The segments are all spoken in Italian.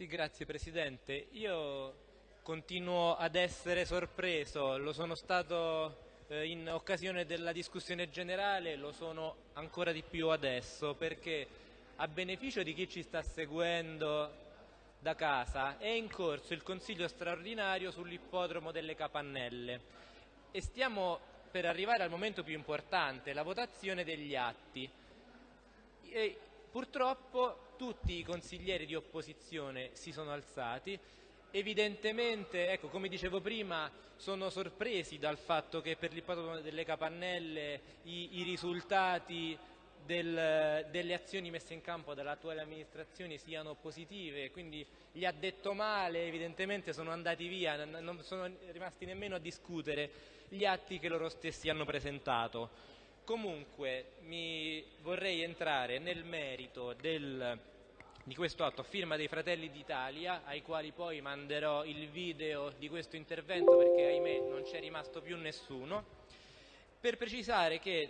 Sì, grazie Presidente. Io continuo ad essere sorpreso, lo sono stato eh, in occasione della discussione generale, lo sono ancora di più adesso, perché a beneficio di chi ci sta seguendo da casa è in corso il Consiglio straordinario sull'ippodromo delle Capannelle e stiamo per arrivare al momento più importante, la votazione degli atti. E purtroppo tutti i consiglieri di opposizione si sono alzati evidentemente, ecco, come dicevo prima, sono sorpresi dal fatto che per l'ippodromo delle Capannelle i, i risultati del, delle azioni messe in campo dall'attuale amministrazione siano positive, quindi gli ha detto male, evidentemente sono andati via, non sono rimasti nemmeno a discutere gli atti che loro stessi hanno presentato. Comunque mi vorrei entrare nel merito del, di questo atto a firma dei Fratelli d'Italia, ai quali poi manderò il video di questo intervento perché ahimè non c'è rimasto più nessuno, per precisare che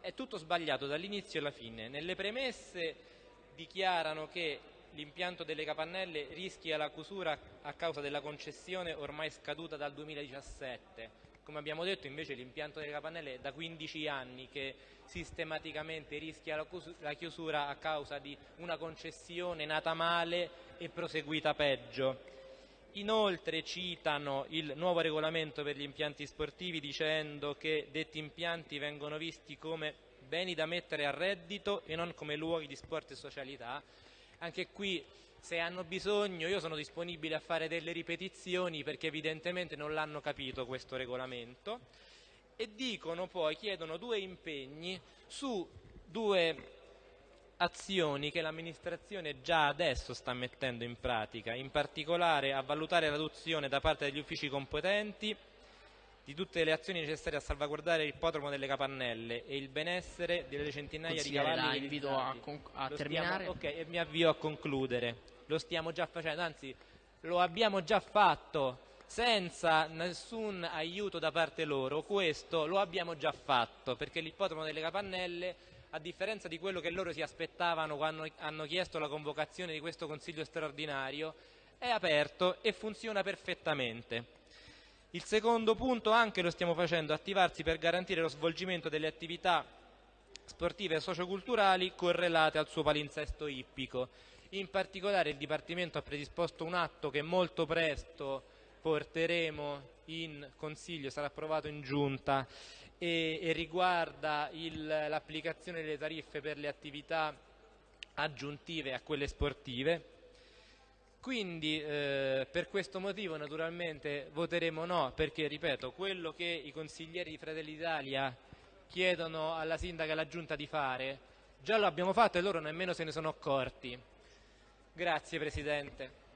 è tutto sbagliato dall'inizio alla fine. Nelle premesse dichiarano che l'impianto delle capannelle rischia la chiusura a causa della concessione ormai scaduta dal 2017. Come abbiamo detto invece l'impianto delle capannelle è da 15 anni che sistematicamente rischia la chiusura a causa di una concessione nata male e proseguita peggio. Inoltre citano il nuovo regolamento per gli impianti sportivi dicendo che detti impianti vengono visti come beni da mettere a reddito e non come luoghi di sport e socialità. Anche qui se hanno bisogno io sono disponibile a fare delle ripetizioni perché evidentemente non l'hanno capito questo regolamento. E dicono poi, chiedono due impegni su due azioni che l'amministrazione già adesso sta mettendo in pratica, in particolare a valutare l'adozione da parte degli uffici competenti di tutte le azioni necessarie a salvaguardare il l'ippodromo delle capannelle e il benessere delle centinaia di cavalli. invito a, a terminare. Stiamo, ok, e mi avvio a concludere. Lo stiamo già facendo, anzi lo abbiamo già fatto senza nessun aiuto da parte loro. Questo lo abbiamo già fatto perché l'ippodromo delle capannelle a differenza di quello che loro si aspettavano quando hanno chiesto la convocazione di questo Consiglio straordinario, è aperto e funziona perfettamente. Il secondo punto anche lo stiamo facendo, attivarsi per garantire lo svolgimento delle attività sportive e socioculturali correlate al suo palinsesto ippico. In particolare il Dipartimento ha predisposto un atto che molto presto porteremo in Consiglio, sarà approvato in Giunta e, e riguarda l'applicazione delle tariffe per le attività aggiuntive a quelle sportive. Quindi eh, per questo motivo naturalmente voteremo no, perché ripeto, quello che i consiglieri di Fratelli d'Italia chiedono alla sindaca e alla giunta di fare, già lo abbiamo fatto e loro nemmeno se ne sono accorti. Grazie Presidente.